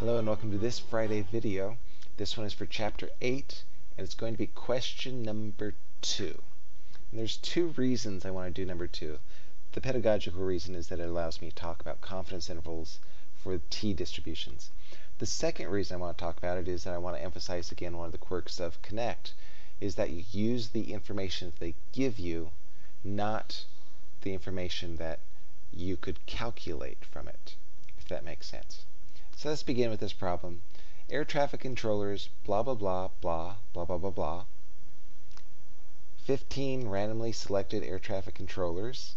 Hello and welcome to this Friday video. This one is for chapter 8 and it's going to be question number 2. And there's two reasons I want to do number 2. The pedagogical reason is that it allows me to talk about confidence intervals for t distributions. The second reason I want to talk about it is that I want to emphasize again one of the quirks of Connect is that you use the information that they give you, not the information that you could calculate from it, if that makes sense. So let's begin with this problem. Air traffic controllers, blah, blah, blah, blah, blah, blah, blah, blah. 15 randomly selected air traffic controllers.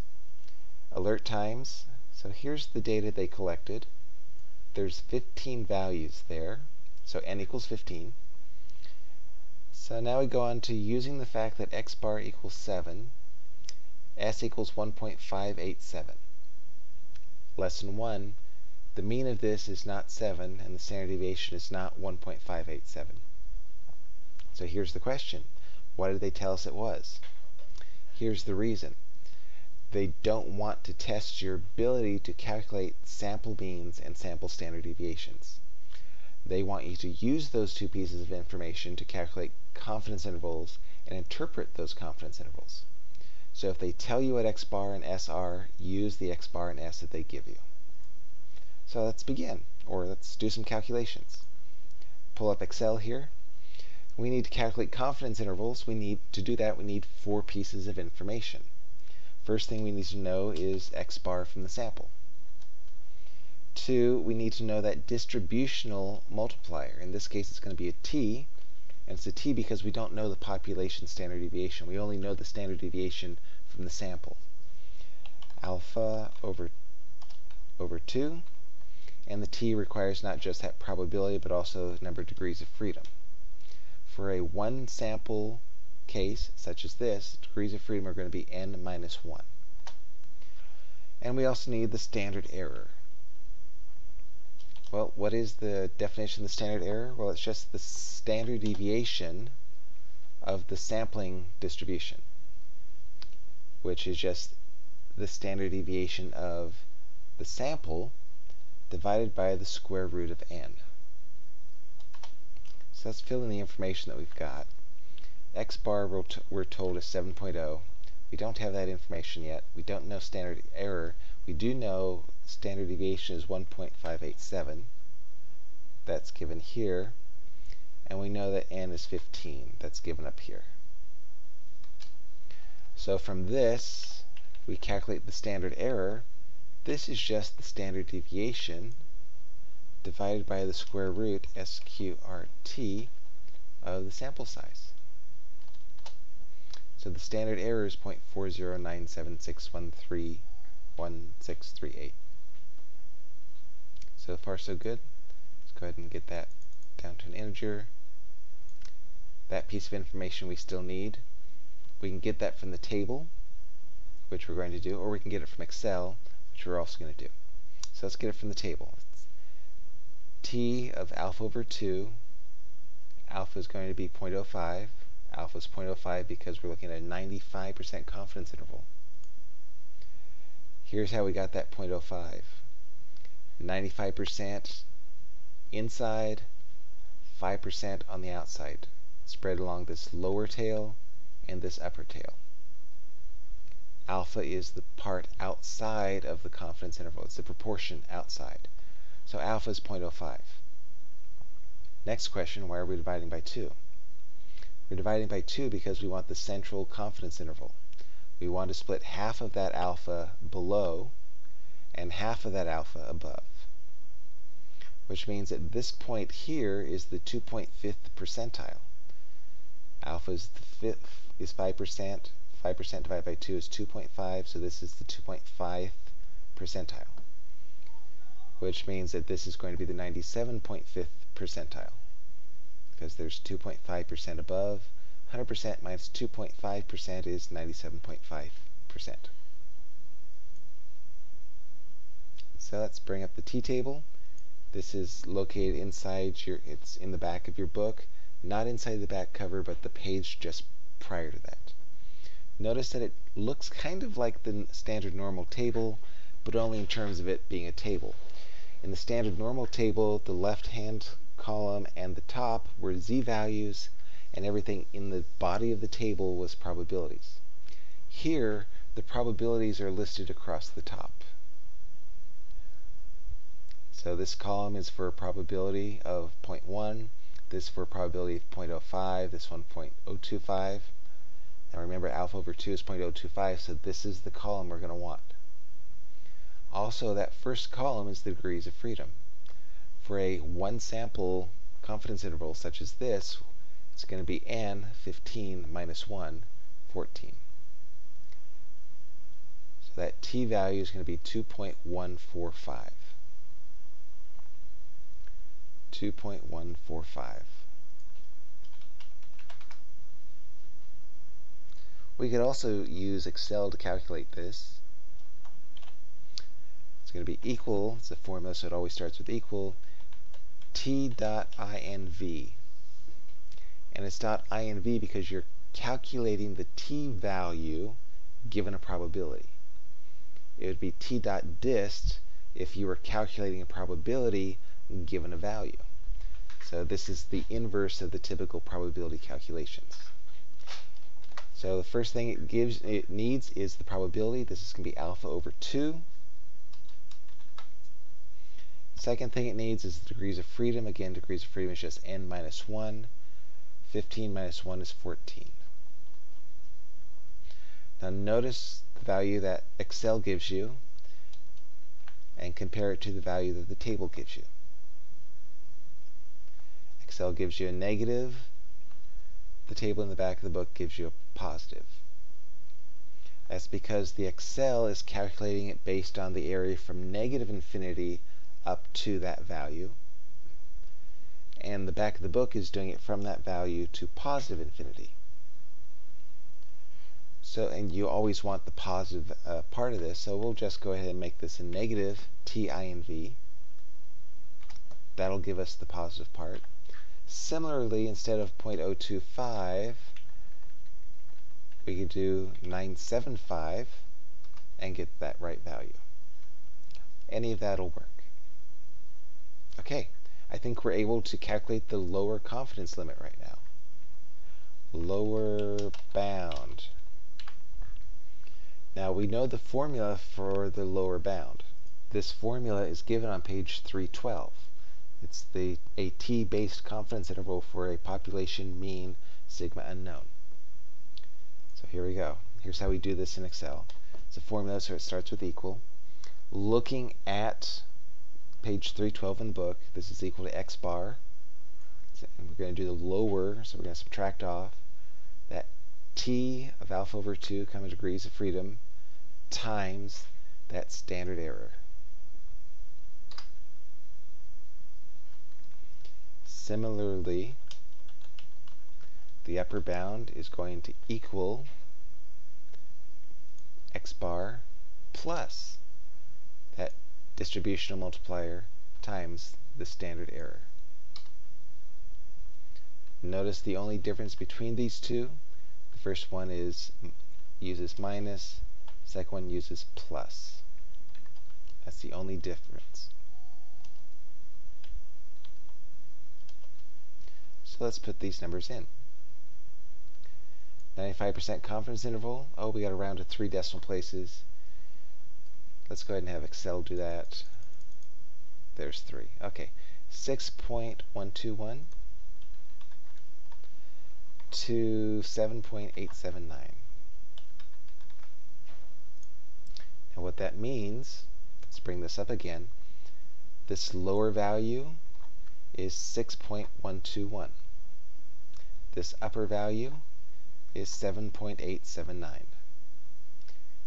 Alert times. So here's the data they collected. There's 15 values there. So n equals 15. So now we go on to using the fact that x bar equals 7, s equals 1.587. Lesson 1, the mean of this is not 7 and the standard deviation is not 1.587. So here's the question. What did they tell us it was? Here's the reason. They don't want to test your ability to calculate sample means and sample standard deviations. They want you to use those two pieces of information to calculate confidence intervals and interpret those confidence intervals. So if they tell you what x bar and s are, use the x bar and s that they give you. So let's begin, or let's do some calculations. Pull up Excel here. We need to calculate confidence intervals. We need to do that, we need four pieces of information. First thing we need to know is x bar from the sample. Two, we need to know that distributional multiplier. In this case, it's going to be a t, and it's a t because we don't know the population standard deviation. We only know the standard deviation from the sample. Alpha over, over 2 and the t requires not just that probability but also the number of degrees of freedom. For a one sample case such as this, degrees of freedom are going to be n minus 1. And we also need the standard error. Well, what is the definition of the standard error? Well, it's just the standard deviation of the sampling distribution, which is just the standard deviation of the sample divided by the square root of n. So let's fill in the information that we've got. x bar we're told is 7.0. We don't have that information yet. We don't know standard error. We do know standard deviation is 1.587. That's given here. And we know that n is 15. That's given up here. So from this, we calculate the standard error, this is just the standard deviation divided by the square root sqrt of the sample size. So the standard error is 0.40976131638. So far so good. Let's go ahead and get that down to an integer. That piece of information we still need. We can get that from the table, which we're going to do, or we can get it from Excel which we're also going to do. So let's get it from the table. It's t of alpha over 2. Alpha is going to be 0.05. Alpha is 0.05 because we're looking at a 95% confidence interval. Here's how we got that 0.05. 95% inside, 5% on the outside, spread along this lower tail and this upper tail alpha is the part outside of the confidence interval. It's the proportion outside. So alpha is 0.05. Next question, why are we dividing by 2? We're dividing by 2 because we want the central confidence interval. We want to split half of that alpha below and half of that alpha above. Which means that this point here is the 2.5th percentile. Alpha is, is 5%, 5% divided by 2 is 2.5, so this is the 2.5th percentile, which means that this is going to be the 97.5th percentile, because there's 2.5% above. 100% minus 2.5% is 97.5%. So let's bring up the t-table. This is located inside your, it's in the back of your book, not inside the back cover, but the page just prior to that. Notice that it looks kind of like the standard normal table, but only in terms of it being a table. In the standard normal table, the left-hand column and the top were z-values, and everything in the body of the table was probabilities. Here, the probabilities are listed across the top. So this column is for a probability of 0.1, this for a probability of 0.05, this one 0.025. Now remember alpha over 2 is 0.025, so this is the column we're going to want. Also, that first column is the degrees of freedom. For a one sample confidence interval such as this, it's going to be n, 15, minus 1, 14. So that t value is going to be 2.145. 2.145. We could also use Excel to calculate this. It's going to be equal, it's a formula so it always starts with equal, t dot inv. And it's dot inv because you're calculating the t value given a probability. It would be t dot dist if you were calculating a probability given a value. So this is the inverse of the typical probability calculations. So the first thing it gives it needs is the probability. This is going to be alpha over 2. Second thing it needs is the degrees of freedom. Again, degrees of freedom is just n minus 1. 15 minus 1 is 14. Now notice the value that Excel gives you and compare it to the value that the table gives you. Excel gives you a negative, the table in the back of the book gives you a positive. That's because the Excel is calculating it based on the area from negative infinity up to that value. And the back of the book is doing it from that value to positive infinity. So, and you always want the positive uh, part of this, so we'll just go ahead and make this a negative t i n v. That'll give us the positive part. Similarly, instead of 0.025, we could do 975 and get that right value. Any of that will work. Okay, I think we're able to calculate the lower confidence limit right now. Lower bound. Now we know the formula for the lower bound. This formula is given on page 312. It's the a t-based confidence interval for a population mean sigma unknown. So here we go. Here's how we do this in Excel. It's a formula, so it starts with equal. Looking at page 312 in the book, this is equal to x bar. And we're going to do the lower, so we're going to subtract off that t of alpha over 2, comma degrees of freedom, times that standard error. Similarly, the upper bound is going to equal x bar plus that distributional multiplier times the standard error. Notice the only difference between these two, the first one is uses minus, second one uses plus. That's the only difference. So let's put these numbers in. 95% confidence interval. Oh, we got to round to three decimal places. Let's go ahead and have Excel do that. There's three. Okay. 6.121 to 7.879. Now what that means, let's bring this up again, this lower value is 6.121. This upper value is 7.879.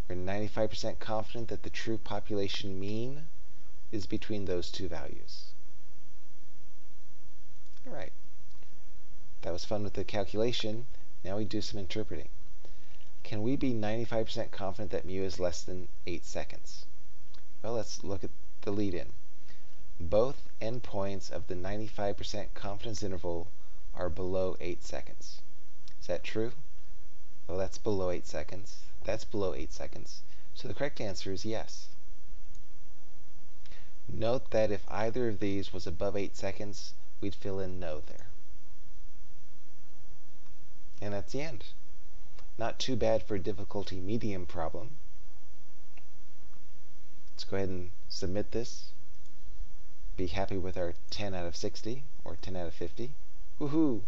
We're 95% confident that the true population mean is between those two values. Alright. That was fun with the calculation. Now we do some interpreting. Can we be 95% confident that mu is less than 8 seconds? Well, let's look at the lead-in. Both endpoints of the 95% confidence interval are below 8 seconds. Is that true? Well, that's below 8 seconds. That's below 8 seconds. So the correct answer is yes. Note that if either of these was above 8 seconds, we'd fill in no there. And that's the end. Not too bad for a difficulty medium problem. Let's go ahead and submit this. Be happy with our 10 out of 60, or 10 out of 50. Woohoo!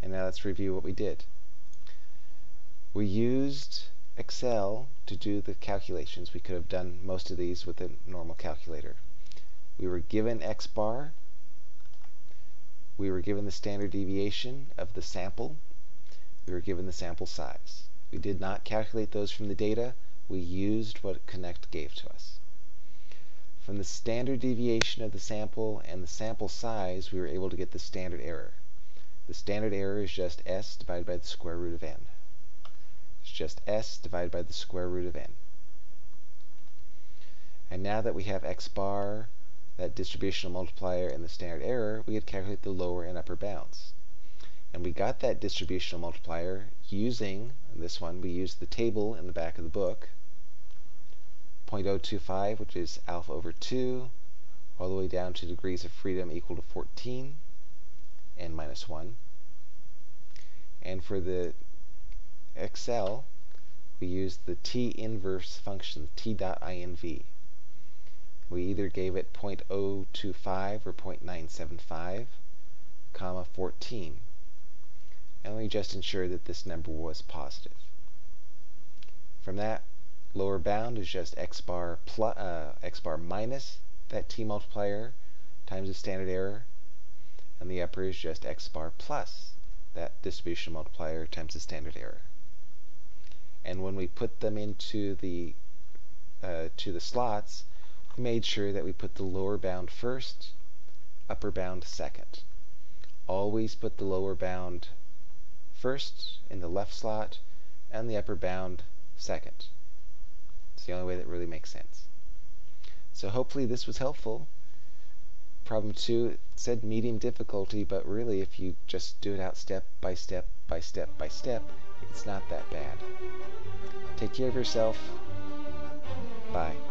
And now let's review what we did. We used Excel to do the calculations. We could have done most of these with a normal calculator. We were given x bar. We were given the standard deviation of the sample. We were given the sample size. We did not calculate those from the data. We used what Connect gave to us. From the standard deviation of the sample and the sample size, we were able to get the standard error. The standard error is just s divided by the square root of n. It's just s divided by the square root of n. And now that we have x bar, that distributional multiplier, and the standard error, we could calculate the lower and upper bounds. And we got that distributional multiplier using, this one, we used the table in the back of the book, 0.025, which is alpha over 2, all the way down to degrees of freedom equal to 14, n minus 1. And for the Excel, we used the t inverse function, t dot inv. We either gave it 0.025 or 0.975, comma 14. And we just ensured that this number was positive. From that, lower bound is just x bar plus uh, x bar minus that t multiplier times the standard error, and the upper is just x bar plus that distribution multiplier times the standard error. And when we put them into the uh, to the slots, we made sure that we put the lower bound first, upper bound second. Always put the lower bound first in the left slot and the upper bound second. It's the only way that really makes sense. So hopefully this was helpful. Problem two said medium difficulty, but really if you just do it out step by step by step by step, it's not that bad. Take care of yourself. Bye.